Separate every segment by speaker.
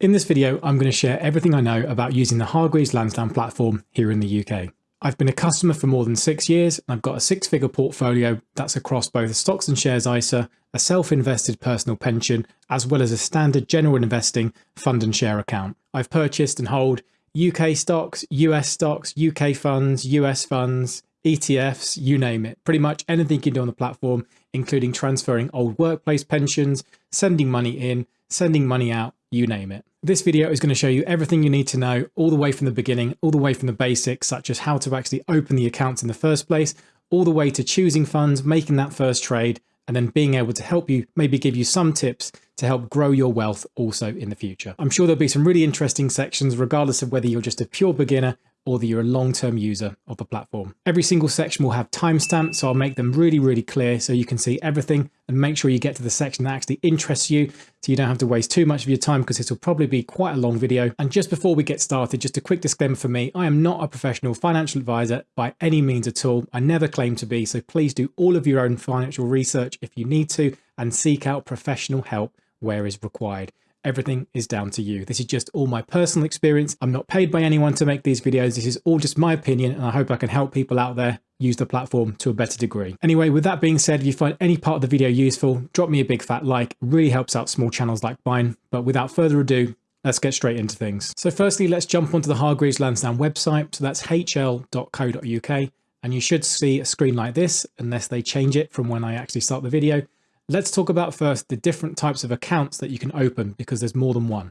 Speaker 1: In this video, I'm going to share everything I know about using the Hargreaves Lansdown platform here in the UK. I've been a customer for more than six years and I've got a six figure portfolio that's across both a stocks and shares ISA, a self-invested personal pension, as well as a standard general investing fund and share account. I've purchased and hold UK stocks, US stocks, UK funds, US funds, ETFs, you name it. Pretty much anything you can do on the platform, including transferring old workplace pensions, sending money in, sending money out, you name it. This video is going to show you everything you need to know all the way from the beginning, all the way from the basics, such as how to actually open the accounts in the first place, all the way to choosing funds, making that first trade, and then being able to help you, maybe give you some tips to help grow your wealth also in the future. I'm sure there'll be some really interesting sections, regardless of whether you're just a pure beginner or that you're a long-term user of the platform. Every single section will have timestamps, so I'll make them really, really clear so you can see everything and make sure you get to the section that actually interests you so you don't have to waste too much of your time because this will probably be quite a long video. And just before we get started, just a quick disclaimer for me, I am not a professional financial advisor by any means at all. I never claim to be, so please do all of your own financial research if you need to and seek out professional help where is required everything is down to you. This is just all my personal experience. I'm not paid by anyone to make these videos. This is all just my opinion and I hope I can help people out there use the platform to a better degree. Anyway, with that being said, if you find any part of the video useful, drop me a big fat like. It really helps out small channels like mine. But without further ado, let's get straight into things. So firstly, let's jump onto the Hargreaves Lansdown website. So that's hl.co.uk. And you should see a screen like this, unless they change it from when I actually start the video. Let's talk about first the different types of accounts that you can open because there's more than one.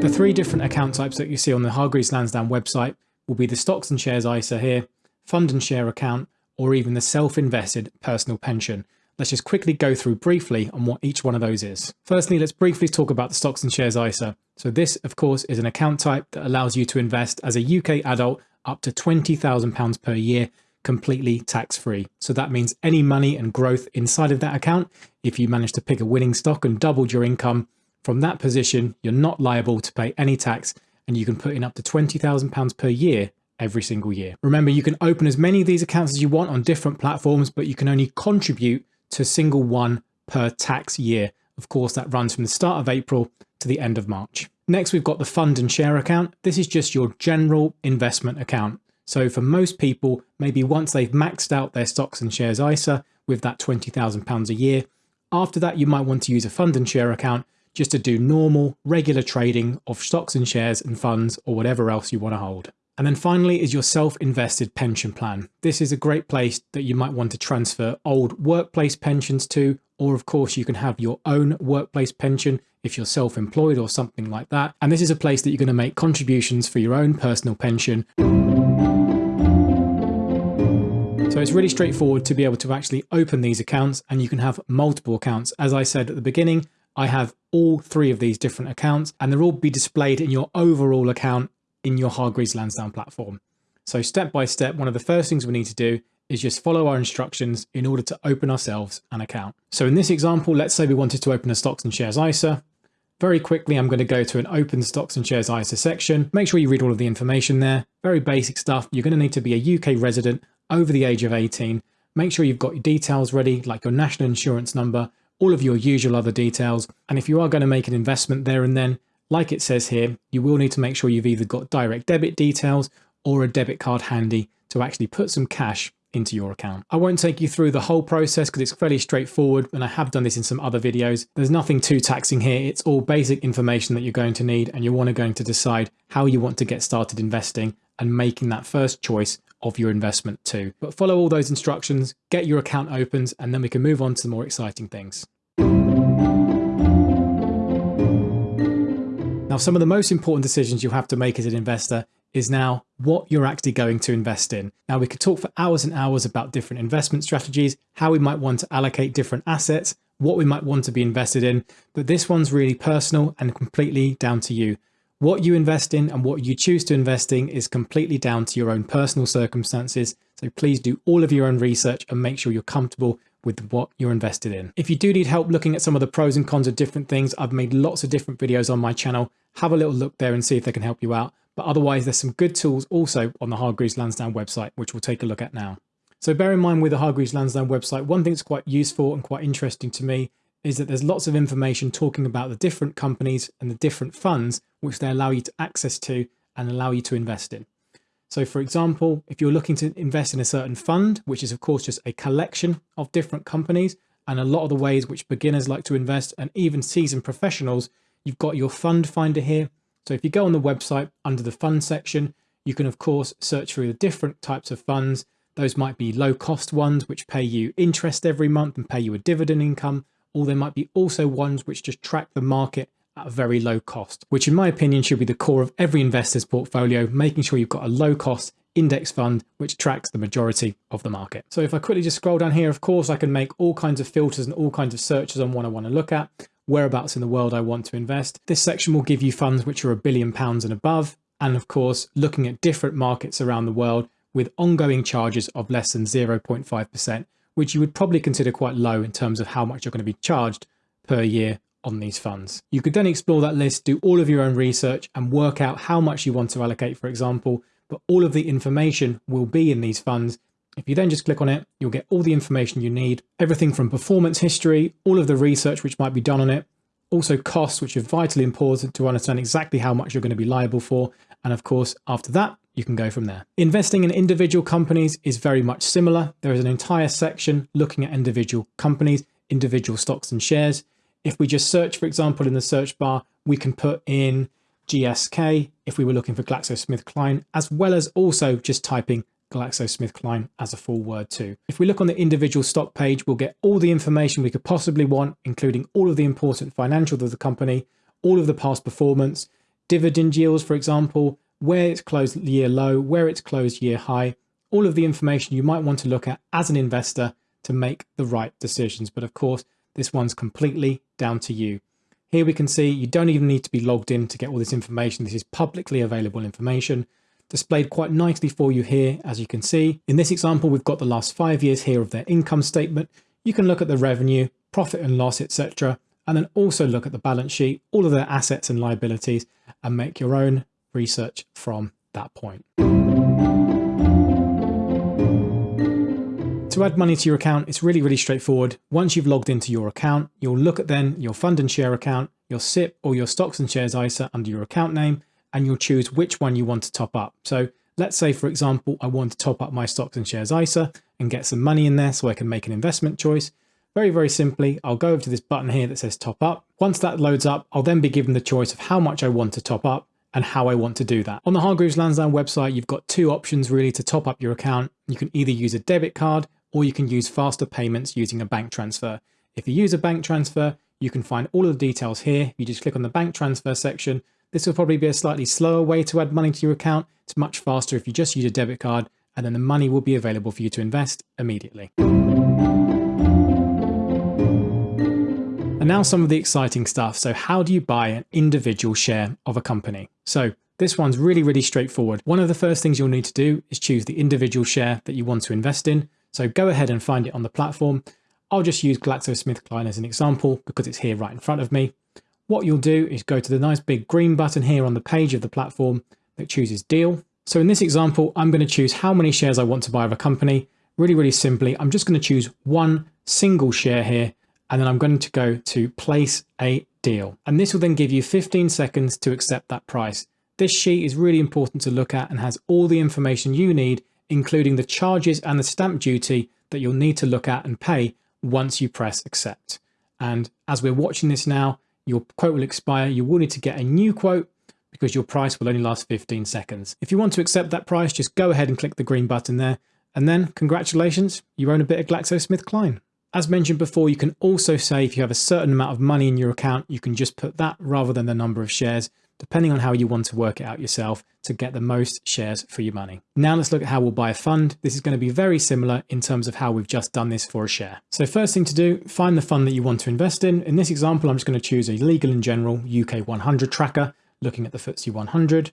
Speaker 1: The three different account types that you see on the Hargreaves Lansdown website will be the stocks and shares ISA here, fund and share account, or even the self-invested personal pension. Let's just quickly go through briefly on what each one of those is. Firstly, let's briefly talk about the stocks and shares ISA. So this, of course, is an account type that allows you to invest as a UK adult up to £20,000 per year completely tax-free. So that means any money and growth inside of that account, if you manage to pick a winning stock and doubled your income from that position, you're not liable to pay any tax and you can put in up to £20,000 per year every single year. Remember, you can open as many of these accounts as you want on different platforms, but you can only contribute to a single one per tax year. Of course, that runs from the start of April to the end of March. Next, we've got the fund and share account. This is just your general investment account. So for most people, maybe once they've maxed out their stocks and shares ISA with that £20,000 a year, after that, you might want to use a fund and share account just to do normal, regular trading of stocks and shares and funds or whatever else you want to hold. And then finally is your self-invested pension plan. This is a great place that you might want to transfer old workplace pensions to, or of course you can have your own workplace pension if you're self-employed or something like that. And this is a place that you're going to make contributions for your own personal pension. So it's really straightforward to be able to actually open these accounts and you can have multiple accounts. As I said at the beginning, I have all three of these different accounts and they'll all be displayed in your overall account in your Hargreaves Lansdown platform. So step by step, one of the first things we need to do is just follow our instructions in order to open ourselves an account. So in this example, let's say we wanted to open a stocks and shares ISA. Very quickly, I'm going to go to an open stocks and shares ISA section. Make sure you read all of the information there. Very basic stuff. You're going to need to be a UK resident over the age of 18. Make sure you've got your details ready, like your national insurance number, all of your usual other details. And if you are going to make an investment there and then, like it says here, you will need to make sure you've either got direct debit details or a debit card handy to actually put some cash into your account. I won't take you through the whole process because it's fairly straightforward and I have done this in some other videos. There's nothing too taxing here. It's all basic information that you're going to need and you're going to decide how you want to get started investing and making that first choice of your investment too. But follow all those instructions, get your account opened, and then we can move on to the more exciting things. Now, some of the most important decisions you'll have to make as an investor is now what you're actually going to invest in. Now, we could talk for hours and hours about different investment strategies, how we might want to allocate different assets, what we might want to be invested in, but this one's really personal and completely down to you. What you invest in and what you choose to invest in is completely down to your own personal circumstances. So please do all of your own research and make sure you're comfortable with what you're invested in. If you do need help looking at some of the pros and cons of different things, I've made lots of different videos on my channel. Have a little look there and see if they can help you out. But otherwise, there's some good tools also on the Hargreaves Lansdown website, which we'll take a look at now. So bear in mind with the Hargreaves Lansdown website, one thing that's quite useful and quite interesting to me is that there's lots of information talking about the different companies and the different funds which they allow you to access to and allow you to invest in. So for example, if you're looking to invest in a certain fund, which is of course just a collection of different companies and a lot of the ways which beginners like to invest and even seasoned professionals, you've got your fund finder here. So if you go on the website under the fund section, you can of course search through the different types of funds. Those might be low cost ones, which pay you interest every month and pay you a dividend income, or there might be also ones which just track the market at a very low cost, which in my opinion should be the core of every investor's portfolio, making sure you've got a low cost index fund which tracks the majority of the market. So if I quickly just scroll down here, of course, I can make all kinds of filters and all kinds of searches on what I want to look at, whereabouts in the world I want to invest. This section will give you funds which are a billion pounds and above, and of course, looking at different markets around the world with ongoing charges of less than 0.5%, which you would probably consider quite low in terms of how much you're going to be charged per year on these funds. You could then explore that list, do all of your own research and work out how much you want to allocate, for example, but all of the information will be in these funds. If you then just click on it, you'll get all the information you need, everything from performance history, all of the research which might be done on it, also costs, which are vitally important to understand exactly how much you're going to be liable for. And of course, after that, you can go from there. Investing in individual companies is very much similar. There is an entire section looking at individual companies, individual stocks and shares. If we just search, for example, in the search bar, we can put in GSK if we were looking for GlaxoSmithKline, as well as also just typing GlaxoSmithKline as a full word too. If we look on the individual stock page, we'll get all the information we could possibly want, including all of the important financials of the company, all of the past performance, dividend yields, for example, where it's closed year low, where it's closed year high, all of the information you might want to look at as an investor to make the right decisions. But of course, this one's completely down to you. Here we can see you don't even need to be logged in to get all this information. This is publicly available information displayed quite nicely for you here, as you can see. In this example, we've got the last five years here of their income statement. You can look at the revenue, profit and loss, etc. And then also look at the balance sheet, all of their assets and liabilities, and make your own research from that point. To add money to your account, it's really, really straightforward. Once you've logged into your account, you'll look at then your fund and share account, your SIPP or your stocks and shares ISA under your account name, and you'll choose which one you want to top up. So let's say, for example, I want to top up my stocks and shares ISA and get some money in there so I can make an investment choice. Very, very simply, I'll go over to this button here that says top up. Once that loads up, I'll then be given the choice of how much I want to top up and how I want to do that. On the Hargreaves Lansdown website, you've got two options really to top up your account. You can either use a debit card or you can use faster payments using a bank transfer. If you use a bank transfer, you can find all of the details here. You just click on the bank transfer section. This will probably be a slightly slower way to add money to your account. It's much faster if you just use a debit card and then the money will be available for you to invest immediately. Now some of the exciting stuff. So how do you buy an individual share of a company? So this one's really, really straightforward. One of the first things you'll need to do is choose the individual share that you want to invest in. So go ahead and find it on the platform. I'll just use GlaxoSmithKline as an example because it's here right in front of me. What you'll do is go to the nice big green button here on the page of the platform that chooses deal. So in this example, I'm going to choose how many shares I want to buy of a company. Really, really simply, I'm just going to choose one single share here, and then I'm going to go to place a deal. And this will then give you 15 seconds to accept that price. This sheet is really important to look at and has all the information you need including the charges and the stamp duty that you'll need to look at and pay once you press accept. And as we're watching this now, your quote will expire. You will need to get a new quote because your price will only last 15 seconds. If you want to accept that price, just go ahead and click the green button there. And then congratulations, you own a bit of GlaxoSmithKline. As mentioned before, you can also say if you have a certain amount of money in your account, you can just put that rather than the number of shares depending on how you want to work it out yourself to get the most shares for your money. Now let's look at how we'll buy a fund. This is going to be very similar in terms of how we've just done this for a share. So first thing to do, find the fund that you want to invest in. In this example, I'm just going to choose a legal and general UK 100 tracker, looking at the FTSE 100.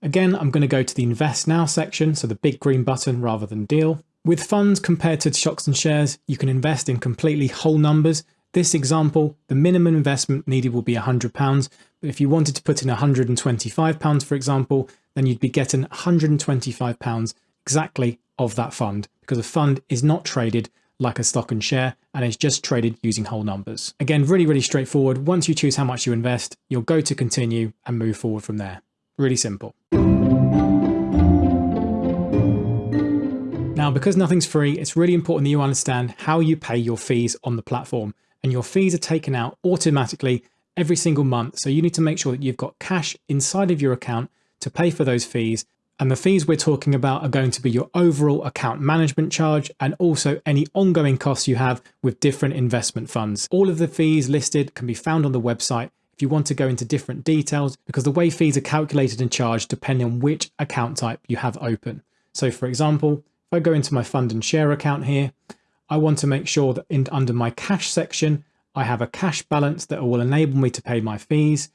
Speaker 1: Again, I'm going to go to the invest now section, so the big green button rather than deal. With funds compared to stocks and shares, you can invest in completely whole numbers this example, the minimum investment needed will be £100, but if you wanted to put in £125, for example, then you'd be getting £125 exactly of that fund because a fund is not traded like a stock and share and is just traded using whole numbers. Again, really, really straightforward. Once you choose how much you invest, you'll go to continue and move forward from there. Really simple. Now, because nothing's free, it's really important that you understand how you pay your fees on the platform. And your fees are taken out automatically every single month. So you need to make sure that you've got cash inside of your account to pay for those fees. And the fees we're talking about are going to be your overall account management charge and also any ongoing costs you have with different investment funds. All of the fees listed can be found on the website if you want to go into different details because the way fees are calculated and charged depending on which account type you have open. So for example, if I go into my fund and share account here, I want to make sure that in, under my cash section, I have a cash balance that will enable me to pay my fees.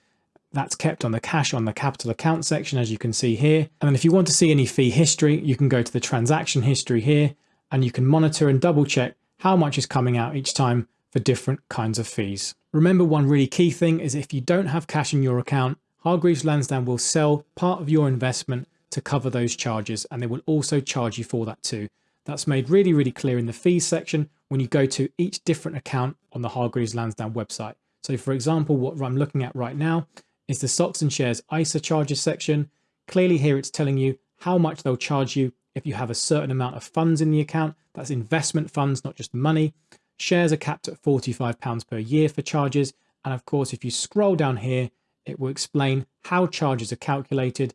Speaker 1: That's kept on the cash on the capital account section, as you can see here. And then if you want to see any fee history, you can go to the transaction history here and you can monitor and double check how much is coming out each time for different kinds of fees. Remember one really key thing is if you don't have cash in your account, Hargreaves Lansdown will sell part of your investment to cover those charges and they will also charge you for that too. That's made really, really clear in the fees section when you go to each different account on the Hargreaves Lansdown website. So for example, what I'm looking at right now is the stocks and shares ISA charges section. Clearly here it's telling you how much they'll charge you if you have a certain amount of funds in the account. That's investment funds, not just money. Shares are capped at £45 per year for charges. And of course, if you scroll down here, it will explain how charges are calculated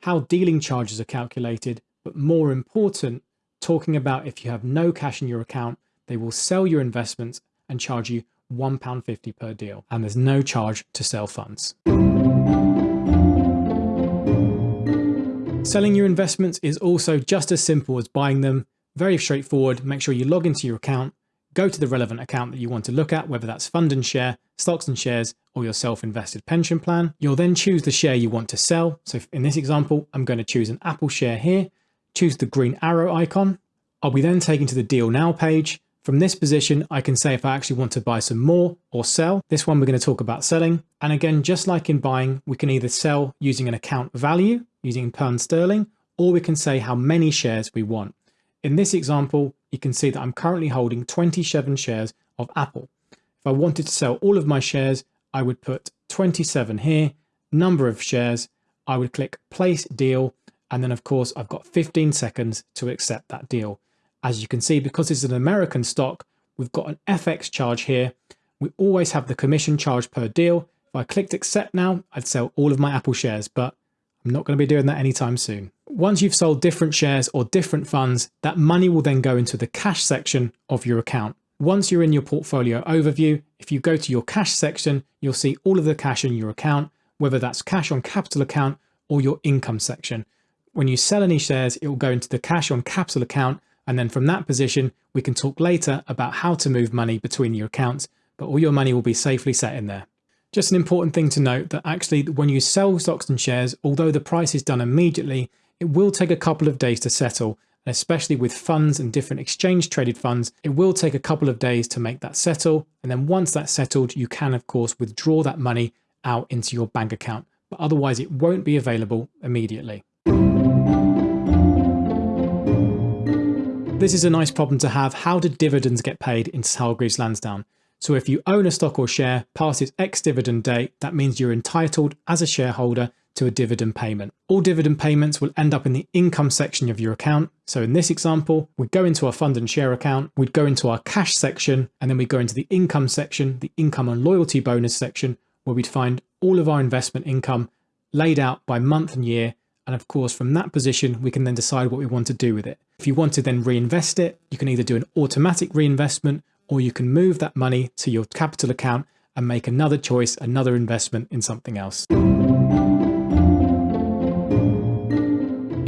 Speaker 1: how dealing charges are calculated, but more important, talking about if you have no cash in your account, they will sell your investments and charge you £1.50 per deal, and there's no charge to sell funds. Selling your investments is also just as simple as buying them. Very straightforward. Make sure you log into your account, go to the relevant account that you want to look at, whether that's fund and share, stocks and shares, or your self-invested pension plan. You'll then choose the share you want to sell. So in this example, I'm going to choose an Apple share here, choose the green arrow icon. I'll be then taken to the deal now page. From this position, I can say if I actually want to buy some more or sell. This one we're going to talk about selling. And again, just like in buying, we can either sell using an account value, using pound sterling, or we can say how many shares we want. In this example, you can see that I'm currently holding 27 shares of Apple. If I wanted to sell all of my shares, I would put 27 here, number of shares, I would click place deal, and then of course I've got 15 seconds to accept that deal. As you can see, because it's an American stock, we've got an FX charge here. We always have the commission charge per deal. If I clicked accept now, I'd sell all of my Apple shares, but I'm not going to be doing that anytime soon. Once you've sold different shares or different funds, that money will then go into the cash section of your account. Once you're in your portfolio overview, if you go to your cash section, you'll see all of the cash in your account, whether that's cash on capital account or your income section. When you sell any shares, it will go into the cash on capital account. And then from that position, we can talk later about how to move money between your accounts, but all your money will be safely set in there. Just an important thing to note that actually when you sell stocks and shares, although the price is done immediately, it will take a couple of days to settle. And especially with funds and different exchange traded funds, it will take a couple of days to make that settle. And then once that's settled, you can of course withdraw that money out into your bank account, but otherwise it won't be available immediately. This is a nice problem to have. How do dividends get paid in Hargreaves Lansdown? So if you own a stock or share past its ex-dividend date, that means you're entitled as a shareholder to a dividend payment. All dividend payments will end up in the income section of your account. So in this example, we'd go into our fund and share account, we'd go into our cash section, and then we go into the income section, the income and loyalty bonus section, where we'd find all of our investment income laid out by month and year. And of course, from that position, we can then decide what we want to do with it. If you want to then reinvest it, you can either do an automatic reinvestment or you can move that money to your capital account and make another choice, another investment in something else.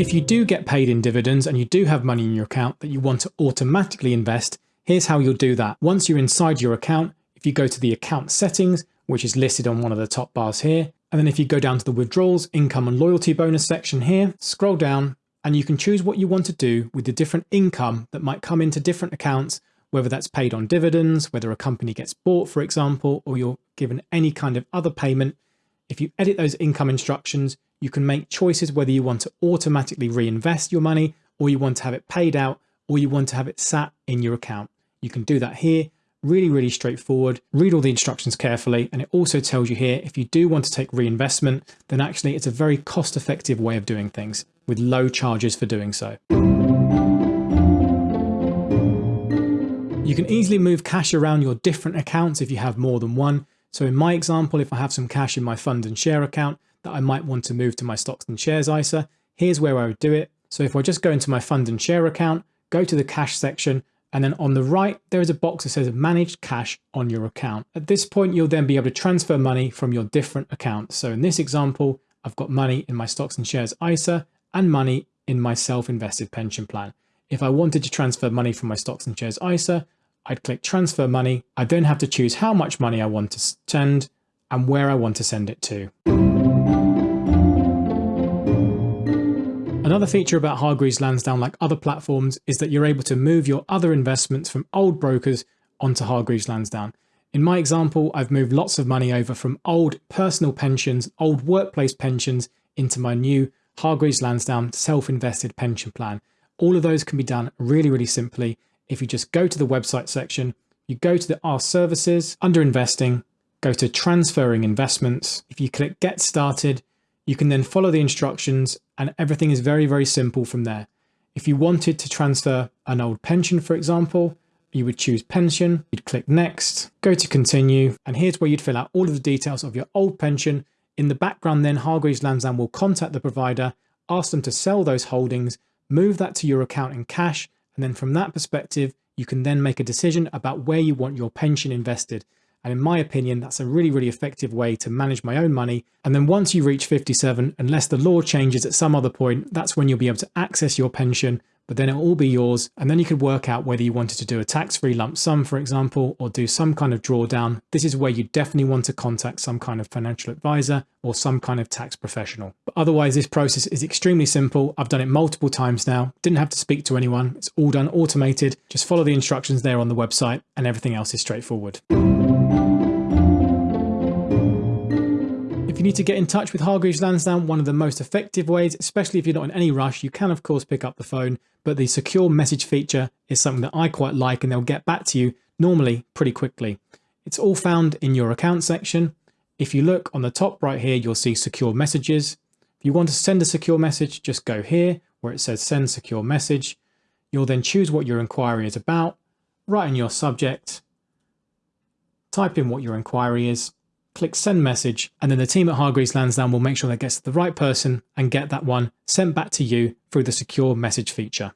Speaker 1: If you do get paid in dividends and you do have money in your account that you want to automatically invest, here's how you'll do that. Once you're inside your account, if you go to the account settings, which is listed on one of the top bars here, and then if you go down to the withdrawals, income and loyalty bonus section here, scroll down and you can choose what you want to do with the different income that might come into different accounts whether that's paid on dividends, whether a company gets bought, for example, or you're given any kind of other payment. If you edit those income instructions, you can make choices whether you want to automatically reinvest your money or you want to have it paid out or you want to have it sat in your account. You can do that here. Really, really straightforward. Read all the instructions carefully. And it also tells you here, if you do want to take reinvestment, then actually it's a very cost effective way of doing things with low charges for doing so. You can easily move cash around your different accounts if you have more than one. So in my example, if I have some cash in my fund and share account that I might want to move to my stocks and shares ISA, here's where I would do it. So if I just go into my fund and share account, go to the cash section, and then on the right, there is a box that says manage cash on your account. At this point, you'll then be able to transfer money from your different accounts. So in this example, I've got money in my stocks and shares ISA and money in my self-invested pension plan. If I wanted to transfer money from my stocks and shares ISA, I'd click transfer money. I then have to choose how much money I want to send and where I want to send it to. Another feature about Hargreaves Lansdown, like other platforms, is that you're able to move your other investments from old brokers onto Hargreaves Lansdown. In my example, I've moved lots of money over from old personal pensions, old workplace pensions into my new Hargreaves Lansdown self-invested pension plan. All of those can be done really, really simply. If you just go to the website section, you go to the Our Services, under Investing, go to Transferring Investments. If you click Get Started, you can then follow the instructions and everything is very, very simple from there. If you wanted to transfer an old pension, for example, you would choose pension, you'd click next, go to continue, and here's where you'd fill out all of the details of your old pension. In the background then, Hargreaves Lansdown will contact the provider, ask them to sell those holdings, move that to your account in cash, and then from that perspective, you can then make a decision about where you want your pension invested. And in my opinion, that's a really, really effective way to manage my own money. And then once you reach 57, unless the law changes at some other point, that's when you'll be able to access your pension, but then it'll all be yours. And then you could work out whether you wanted to do a tax-free lump sum, for example, or do some kind of drawdown. This is where you definitely want to contact some kind of financial advisor or some kind of tax professional. But otherwise, this process is extremely simple. I've done it multiple times now. Didn't have to speak to anyone. It's all done automated. Just follow the instructions there on the website and everything else is straightforward. You need to get in touch with Hargreaves Lansdown, one of the most effective ways, especially if you're not in any rush, you can of course pick up the phone, but the secure message feature is something that I quite like and they'll get back to you normally pretty quickly. It's all found in your account section. If you look on the top right here, you'll see secure messages. If you want to send a secure message, just go here where it says send secure message. You'll then choose what your inquiry is about, write in your subject, type in what your inquiry is, click send message, and then the team at Hargreaves Lansdown will make sure that gets to the right person and get that one sent back to you through the secure message feature.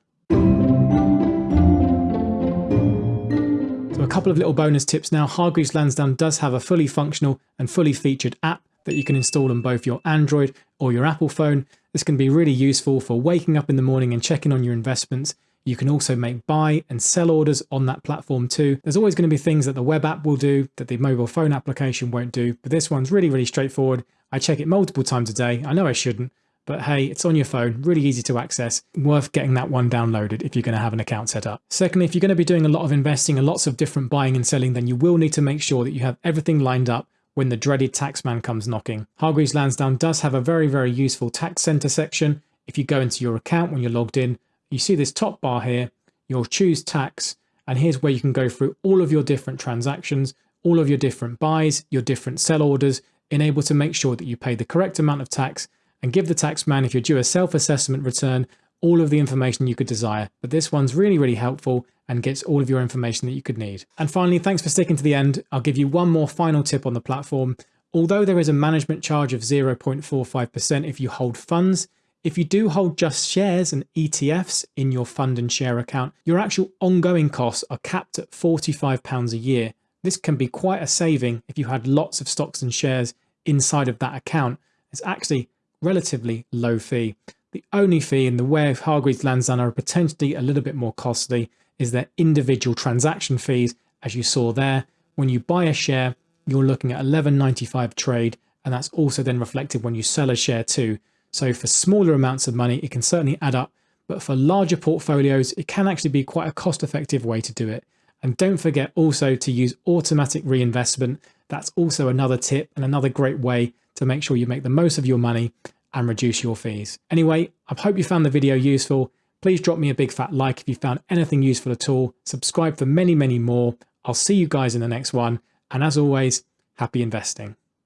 Speaker 1: So a couple of little bonus tips now. Hargreaves Lansdown does have a fully functional and fully featured app that you can install on both your Android or your Apple phone. This can be really useful for waking up in the morning and checking on your investments you can also make buy and sell orders on that platform too. There's always going to be things that the web app will do that the mobile phone application won't do, but this one's really, really straightforward. I check it multiple times a day. I know I shouldn't, but hey, it's on your phone, really easy to access, worth getting that one downloaded if you're going to have an account set up. Secondly, if you're going to be doing a lot of investing and lots of different buying and selling, then you will need to make sure that you have everything lined up when the dreaded taxman comes knocking. Hargreaves Lansdown does have a very, very useful tax center section. If you go into your account when you're logged in, you see this top bar here, you'll choose tax, and here's where you can go through all of your different transactions, all of your different buys, your different sell orders, in able to make sure that you pay the correct amount of tax and give the tax man, if you're due a self-assessment return, all of the information you could desire. But this one's really, really helpful and gets all of your information that you could need. And finally, thanks for sticking to the end. I'll give you one more final tip on the platform. Although there is a management charge of 0.45% if you hold funds, if you do hold just shares and ETFs in your fund and share account, your actual ongoing costs are capped at £45 a year. This can be quite a saving if you had lots of stocks and shares inside of that account. It's actually relatively low fee. The only fee in the way of Hargreaves Lansdown are potentially a little bit more costly is their individual transaction fees. As you saw there, when you buy a share, you're looking at 11.95 trade, and that's also then reflected when you sell a share too. So for smaller amounts of money, it can certainly add up, but for larger portfolios, it can actually be quite a cost effective way to do it. And don't forget also to use automatic reinvestment. That's also another tip and another great way to make sure you make the most of your money and reduce your fees. Anyway, I hope you found the video useful. Please drop me a big fat like if you found anything useful at all. Subscribe for many, many more. I'll see you guys in the next one. And as always, happy investing.